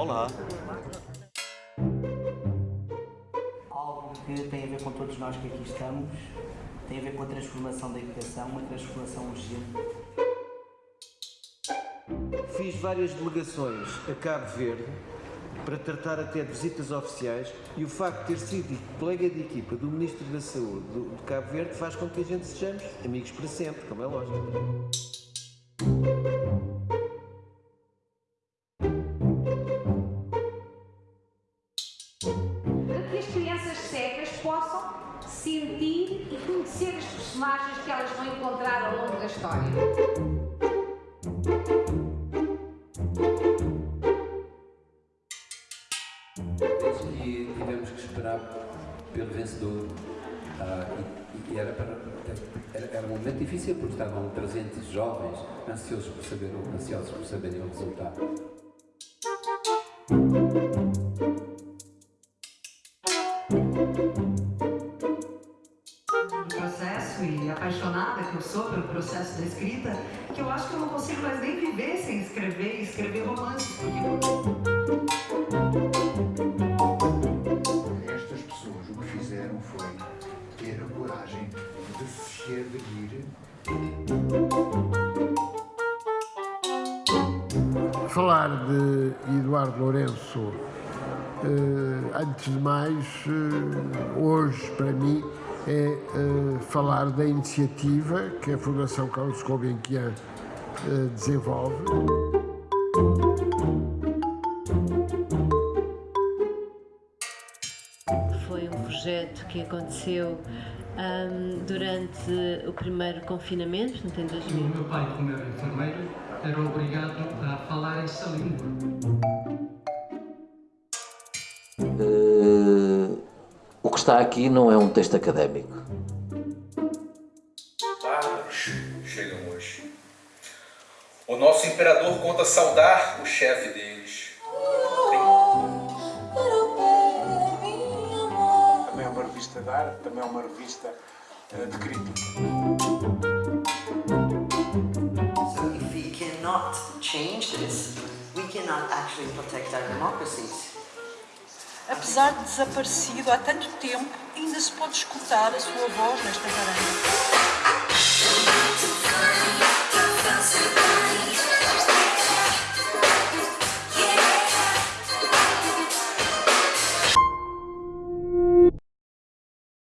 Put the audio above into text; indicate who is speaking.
Speaker 1: Olá.
Speaker 2: Algo que tem a ver com todos nós que aqui estamos, tem a ver com a transformação da educação, uma transformação urgente.
Speaker 3: Fiz várias delegações a Cabo Verde para tratar até de visitas oficiais e o facto de ter sido colega de equipa do Ministro da Saúde do, de Cabo Verde faz com que a gente sejamos amigos para sempre, como é lógico.
Speaker 4: Que as crianças cegas possam sentir e conhecer as personagens que elas vão encontrar ao longo da história.
Speaker 5: E tivemos que esperar pelo vencedor. Ah, e, e era, para, era, era um momento difícil porque estavam 300 jovens ansiosos por, saber, ansiosos por saberem o resultado.
Speaker 6: Processo e apaixonada que eu sou pelo processo da escrita, que eu acho que eu não consigo mais nem viver sem escrever e escrever romances.
Speaker 7: Estas pessoas o que fizeram foi ter a coragem de se adquirir
Speaker 8: Falar de Eduardo Lourenço, antes de mais, eh, hoje para mim, é eh, falar da iniciativa que a Fundação Carlos Gulbenkian eh, desenvolve.
Speaker 9: Foi um projeto que aconteceu ahm, durante o primeiro confinamento, portanto, em
Speaker 10: O
Speaker 9: 2000.
Speaker 10: meu pai, como era enfermeiro, era obrigado a falar essa língua.
Speaker 11: Eh, o que está aqui não é um texto académico.
Speaker 12: bárbaros chegam hoje. O nosso imperador conta saudar o chefe deles.
Speaker 7: Também é uma revista de arte, também é uma revista eh, de crítica.
Speaker 6: So if we cannot change this, we cannot actually protect our democracies
Speaker 13: apesar de desaparecido há tanto tempo, ainda se pode escutar a sua voz nesta varanda.